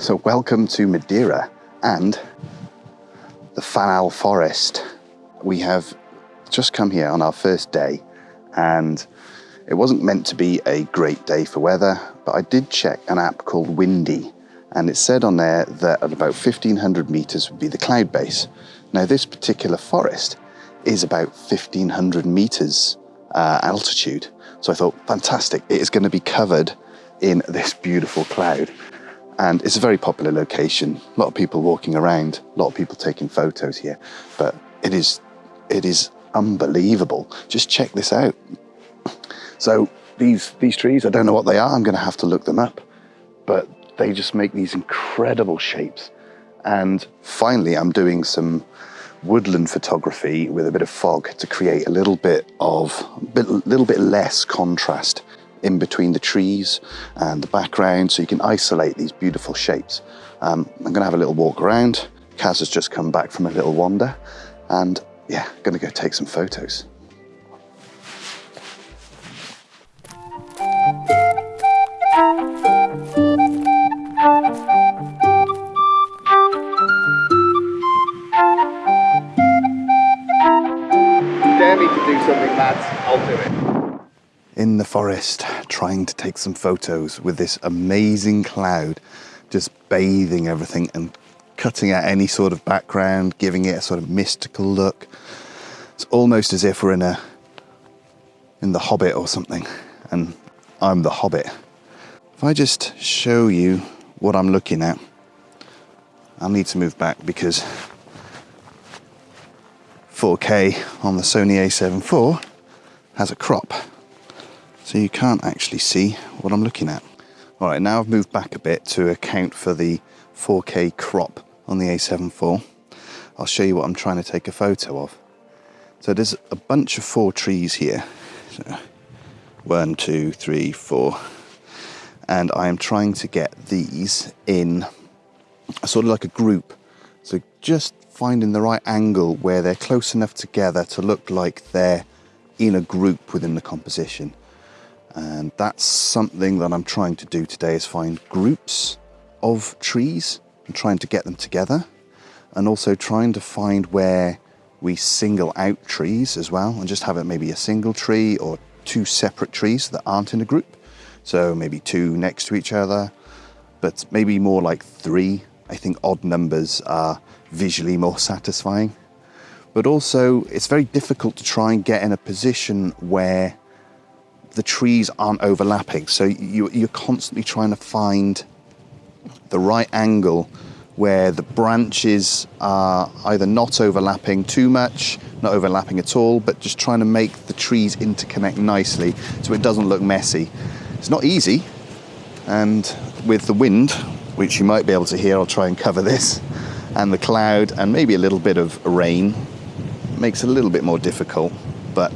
So welcome to Madeira and the Fanal Forest. We have just come here on our first day and it wasn't meant to be a great day for weather, but I did check an app called Windy and it said on there that at about 1500 meters would be the cloud base. Now this particular forest is about 1500 meters uh, altitude. So I thought, fantastic, it is going to be covered in this beautiful cloud. And it's a very popular location. A lot of people walking around, a lot of people taking photos here, but it is, it is unbelievable. Just check this out. So these, these trees, I don't know what they are. I'm going to have to look them up, but they just make these incredible shapes. And finally, I'm doing some woodland photography with a bit of fog to create a little bit of, a little bit less contrast in between the trees and the background so you can isolate these beautiful shapes. Um, I'm gonna have a little walk around. Kaz has just come back from a little wander and yeah, gonna go take some photos. dare me to do something mad, I'll do it. In the forest, trying to take some photos with this amazing cloud, just bathing everything and cutting out any sort of background, giving it a sort of mystical look. It's almost as if we're in a in the Hobbit or something, and I'm the Hobbit. If I just show you what I'm looking at, I'll need to move back because 4K on the Sony a7 IV has a crop. So you can't actually see what I'm looking at. All right, now I've moved back a bit to account for the 4K crop on the a7 IV. I'll show you what I'm trying to take a photo of. So there's a bunch of four trees here. So one, two, three, four. And I am trying to get these in sort of like a group. So just finding the right angle where they're close enough together to look like they're in a group within the composition. And that's something that I'm trying to do today is find groups of trees and trying to get them together and also trying to find where we single out trees as well and just have it maybe a single tree or two separate trees that aren't in a group. So maybe two next to each other, but maybe more like three. I think odd numbers are visually more satisfying. But also, it's very difficult to try and get in a position where the trees aren't overlapping. So you, you're constantly trying to find the right angle where the branches are either not overlapping too much, not overlapping at all, but just trying to make the trees interconnect nicely so it doesn't look messy. It's not easy, and with the wind, which you might be able to hear, I'll try and cover this, and the cloud and maybe a little bit of rain makes it a little bit more difficult, but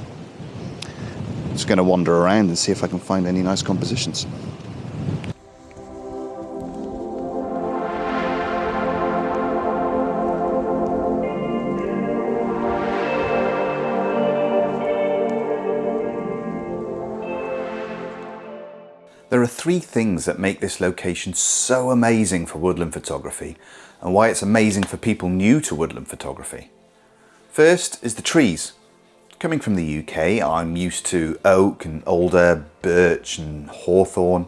just going to wander around and see if I can find any nice compositions. There are three things that make this location so amazing for woodland photography and why it's amazing for people new to woodland photography. First is the trees. Coming from the UK, I'm used to oak and alder, birch and hawthorn.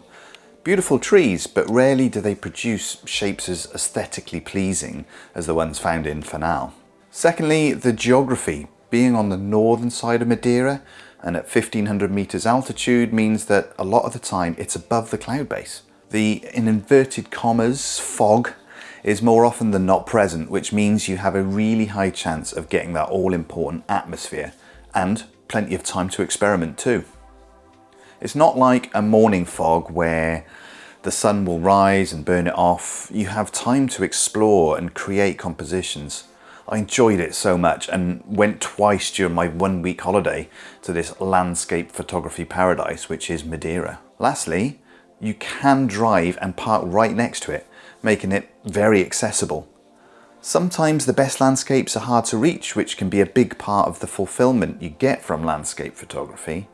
Beautiful trees, but rarely do they produce shapes as aesthetically pleasing as the ones found in Fanal. Secondly, the geography. Being on the northern side of Madeira, and at 1500 meters altitude means that a lot of the time it's above the cloud base. The, in inverted commas, fog is more often than not present, which means you have a really high chance of getting that all-important atmosphere and plenty of time to experiment too. It's not like a morning fog where the sun will rise and burn it off. You have time to explore and create compositions. I enjoyed it so much and went twice during my one week holiday to this landscape photography paradise, which is Madeira. Lastly, you can drive and park right next to it, making it very accessible. Sometimes the best landscapes are hard to reach, which can be a big part of the fulfillment you get from landscape photography.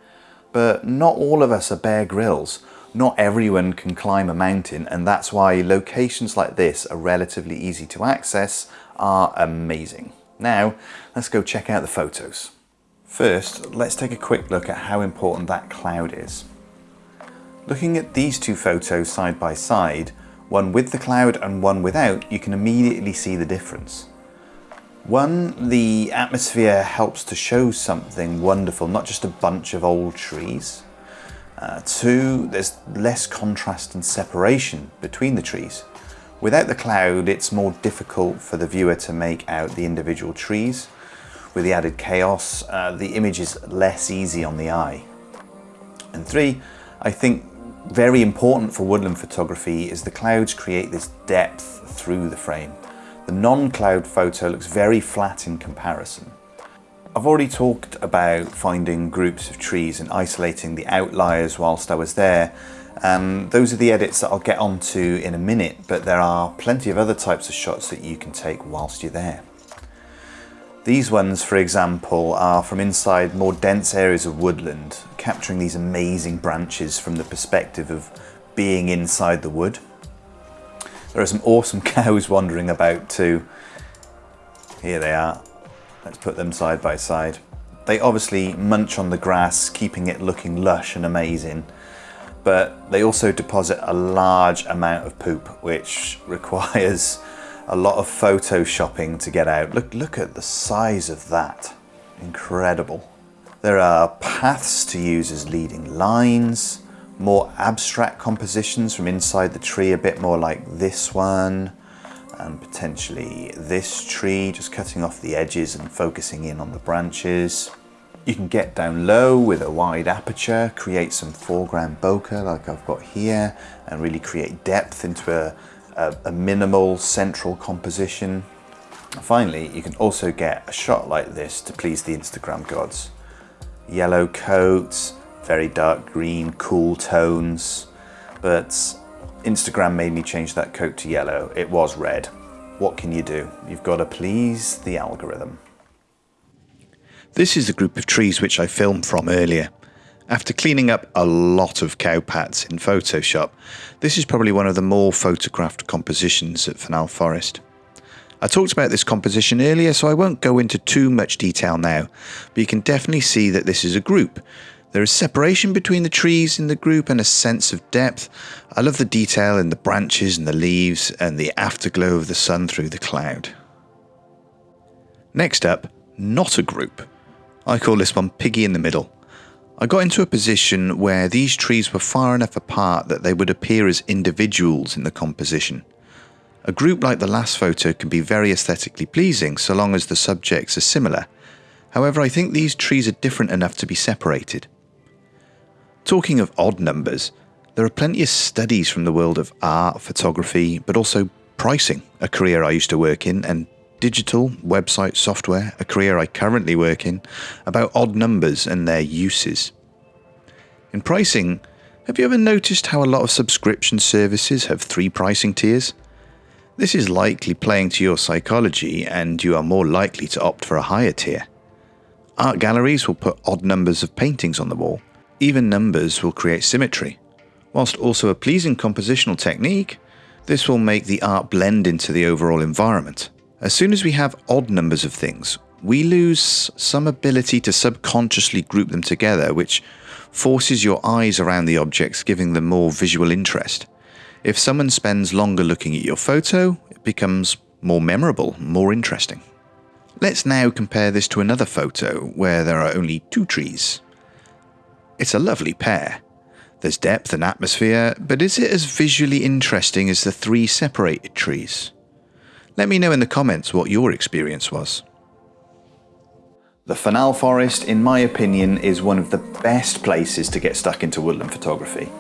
But not all of us are Bear Grylls Not everyone can climb a mountain and that's why locations like this are relatively easy to access are amazing. Now, let's go check out the photos. First, let's take a quick look at how important that cloud is. Looking at these two photos side by side, one with the cloud and one without, you can immediately see the difference. One, the atmosphere helps to show something wonderful, not just a bunch of old trees. Uh, two, there's less contrast and separation between the trees. Without the cloud, it's more difficult for the viewer to make out the individual trees, with the added chaos, uh, the image is less easy on the eye. And three, I think very important for woodland photography is the clouds create this depth through the frame. The non-cloud photo looks very flat in comparison. I've already talked about finding groups of trees and isolating the outliers whilst I was there. Um, those are the edits that I'll get onto in a minute, but there are plenty of other types of shots that you can take whilst you're there. These ones, for example, are from inside more dense areas of woodland, capturing these amazing branches from the perspective of being inside the wood. There are some awesome cows wandering about too. Here they are. Let's put them side by side. They obviously munch on the grass, keeping it looking lush and amazing, but they also deposit a large amount of poop, which requires a lot of photoshopping to get out. Look, look at the size of that. Incredible. There are paths to use as leading lines, more abstract compositions from inside the tree, a bit more like this one, and potentially this tree, just cutting off the edges and focusing in on the branches. You can get down low with a wide aperture, create some foreground bokeh like I've got here, and really create depth into a, a, a minimal central composition. Finally, you can also get a shot like this to please the Instagram gods. Yellow coats, very dark green, cool tones, but Instagram made me change that coat to yellow. It was red. What can you do? You've got to please the algorithm. This is the group of trees which I filmed from earlier. After cleaning up a lot of cowpats in Photoshop, this is probably one of the more photographed compositions at Fanal Forest. I talked about this composition earlier, so I won't go into too much detail now, but you can definitely see that this is a group. There is separation between the trees in the group and a sense of depth. I love the detail in the branches and the leaves and the afterglow of the sun through the cloud. Next up, not a group. I call this one Piggy in the Middle. I got into a position where these trees were far enough apart that they would appear as individuals in the composition. A group like the last photo can be very aesthetically pleasing so long as the subjects are similar. However, I think these trees are different enough to be separated. Talking of odd numbers, there are plenty of studies from the world of art, photography, but also pricing, a career I used to work in, and digital, website software, a career I currently work in, about odd numbers and their uses. In pricing, have you ever noticed how a lot of subscription services have three pricing tiers? This is likely playing to your psychology and you are more likely to opt for a higher tier. Art galleries will put odd numbers of paintings on the wall. Even numbers will create symmetry. Whilst also a pleasing compositional technique, this will make the art blend into the overall environment. As soon as we have odd numbers of things, we lose some ability to subconsciously group them together, which forces your eyes around the objects, giving them more visual interest. If someone spends longer looking at your photo, it becomes more memorable, more interesting. Let's now compare this to another photo where there are only two trees. It's a lovely pair. There's depth and atmosphere, but is it as visually interesting as the three separated trees? Let me know in the comments what your experience was. The Fanal Forest, in my opinion, is one of the best places to get stuck into woodland photography.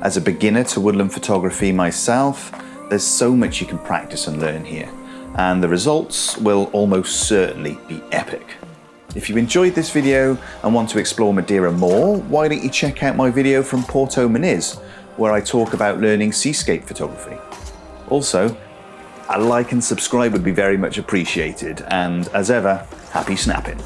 As a beginner to woodland photography myself, there's so much you can practice and learn here, and the results will almost certainly be epic. If you enjoyed this video and want to explore Madeira more, why don't you check out my video from Porto Moniz, where I talk about learning seascape photography. Also, a like and subscribe would be very much appreciated, and as ever, happy snapping.